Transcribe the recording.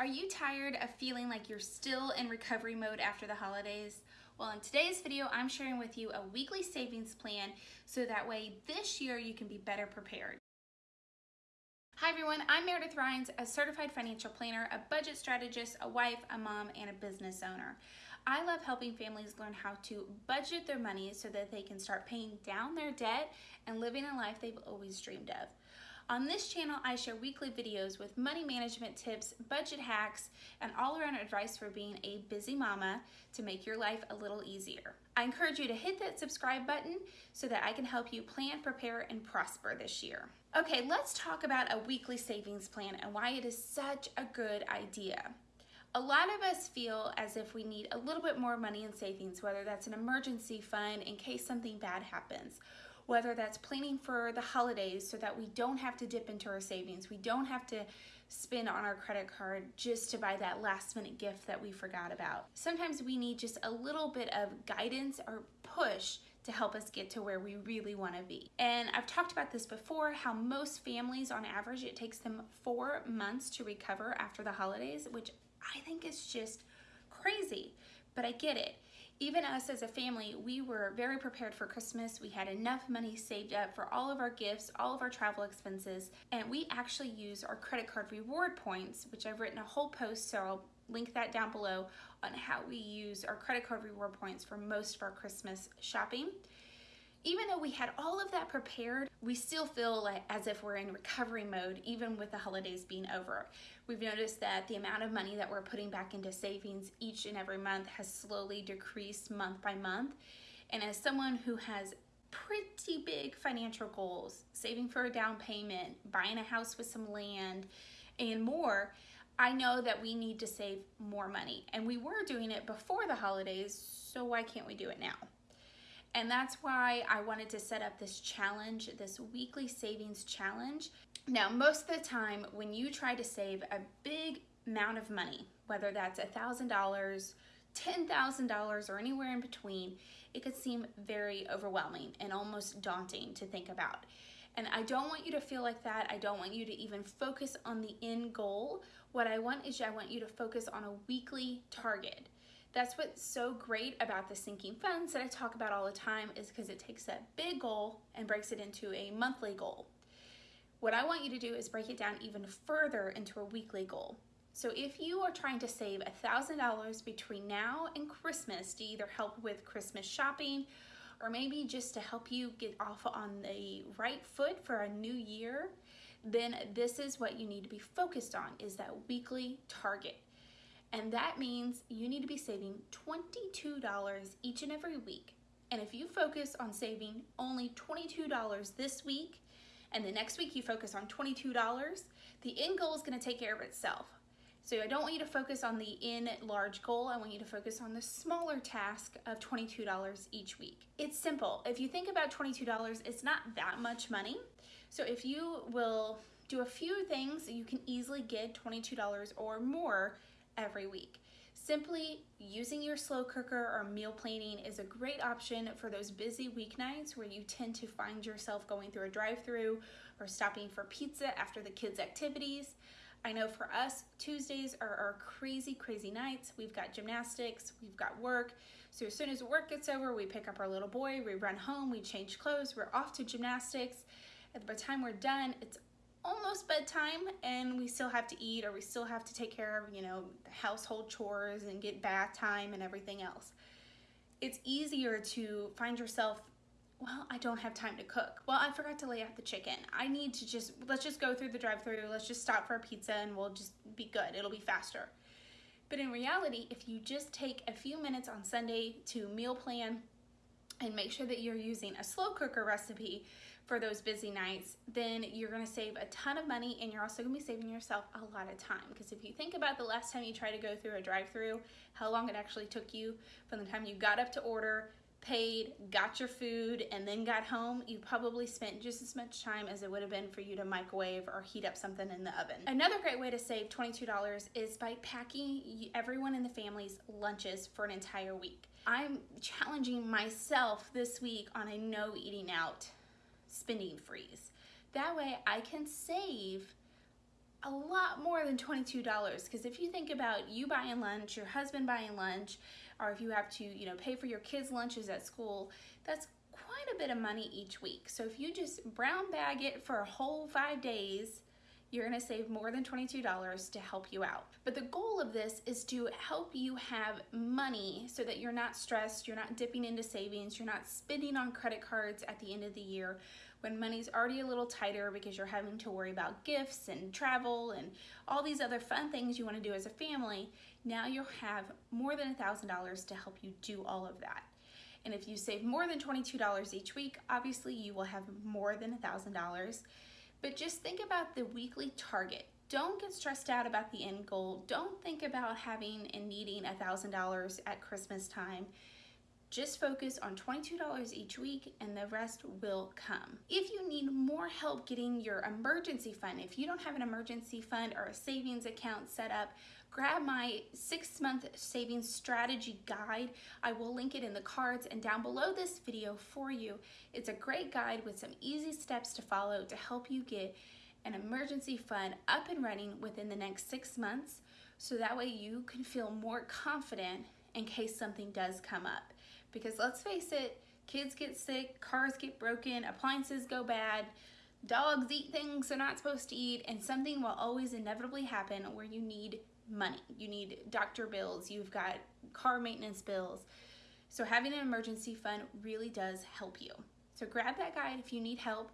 Are you tired of feeling like you're still in recovery mode after the holidays? Well, in today's video, I'm sharing with you a weekly savings plan so that way this year you can be better prepared. Hi everyone, I'm Meredith Rhines, a certified financial planner, a budget strategist, a wife, a mom, and a business owner. I love helping families learn how to budget their money so that they can start paying down their debt and living a life they've always dreamed of. On this channel, I share weekly videos with money management tips, budget hacks, and all around advice for being a busy mama to make your life a little easier. I encourage you to hit that subscribe button so that I can help you plan, prepare, and prosper this year. Okay, let's talk about a weekly savings plan and why it is such a good idea. A lot of us feel as if we need a little bit more money in savings, whether that's an emergency fund in case something bad happens, whether that's planning for the holidays so that we don't have to dip into our savings, we don't have to spend on our credit card just to buy that last minute gift that we forgot about. Sometimes we need just a little bit of guidance or push to help us get to where we really want to be. And I've talked about this before how most families on average it takes them 4 months to recover after the holidays, which I think is just crazy, but I get it even us as a family, we were very prepared for Christmas. We had enough money saved up for all of our gifts, all of our travel expenses, and we actually use our credit card reward points, which I've written a whole post, so I'll link that down below on how we use our credit card reward points for most of our Christmas shopping even though we had all of that prepared, we still feel like as if we're in recovery mode, even with the holidays being over. We've noticed that the amount of money that we're putting back into savings each and every month has slowly decreased month by month. And as someone who has pretty big financial goals, saving for a down payment, buying a house with some land, and more, I know that we need to save more money. And we were doing it before the holidays, so why can't we do it now? And that's why I wanted to set up this challenge, this weekly savings challenge. Now, most of the time when you try to save a big amount of money, whether that's a $1,000, $10,000 or anywhere in between, it could seem very overwhelming and almost daunting to think about. And I don't want you to feel like that. I don't want you to even focus on the end goal. What I want is I want you to focus on a weekly target. That's what's so great about the sinking funds that I talk about all the time is because it takes that big goal and breaks it into a monthly goal. What I want you to do is break it down even further into a weekly goal. So if you are trying to save $1,000 between now and Christmas to either help with Christmas shopping or maybe just to help you get off on the right foot for a new year, then this is what you need to be focused on is that weekly target. And that means you need to be saving $22 each and every week. And if you focus on saving only $22 this week, and the next week you focus on $22, the end goal is gonna take care of itself. So I don't want you to focus on the in large goal. I want you to focus on the smaller task of $22 each week. It's simple. If you think about $22, it's not that much money. So if you will do a few things, you can easily get $22 or more every week. Simply using your slow cooker or meal planning is a great option for those busy weeknights where you tend to find yourself going through a drive-through or stopping for pizza after the kids' activities. I know for us, Tuesdays are our crazy, crazy nights. We've got gymnastics, we've got work. So as soon as work gets over, we pick up our little boy, we run home, we change clothes, we're off to gymnastics. By the time we're done, it's almost bedtime and we still have to eat or we still have to take care of, you know, household chores and get bath time and everything else. It's easier to find yourself, well, I don't have time to cook. Well, I forgot to lay out the chicken. I need to just, let's just go through the drive through let's just stop for a pizza and we'll just be good. It'll be faster. But in reality, if you just take a few minutes on Sunday to meal plan and make sure that you're using a slow cooker recipe for those busy nights, then you're gonna save a ton of money and you're also gonna be saving yourself a lot of time. Because if you think about the last time you tried to go through a drive through how long it actually took you from the time you got up to order, paid, got your food, and then got home, you probably spent just as much time as it would have been for you to microwave or heat up something in the oven. Another great way to save $22 is by packing everyone in the family's lunches for an entire week. I'm challenging myself this week on a no eating out spending freeze. That way I can save a lot more than $22 because if you think about you buying lunch, your husband buying lunch, or if you have to, you know, pay for your kids' lunches at school, that's quite a bit of money each week. So if you just brown bag it for a whole five days, you're gonna save more than $22 to help you out. But the goal of this is to help you have money so that you're not stressed, you're not dipping into savings, you're not spending on credit cards at the end of the year when money's already a little tighter because you're having to worry about gifts and travel and all these other fun things you wanna do as a family. Now you'll have more than $1,000 to help you do all of that. And if you save more than $22 each week, obviously you will have more than $1,000 but just think about the weekly target. Don't get stressed out about the end goal. Don't think about having and needing $1,000 at Christmas time. Just focus on $22 each week and the rest will come. If you need more help getting your emergency fund, if you don't have an emergency fund or a savings account set up, grab my six month savings strategy guide. I will link it in the cards and down below this video for you. It's a great guide with some easy steps to follow to help you get an emergency fund up and running within the next six months so that way you can feel more confident in case something does come up. Because let's face it, kids get sick, cars get broken, appliances go bad, dogs eat things they're not supposed to eat, and something will always inevitably happen where you need money. You need doctor bills, you've got car maintenance bills. So having an emergency fund really does help you. So grab that guide if you need help.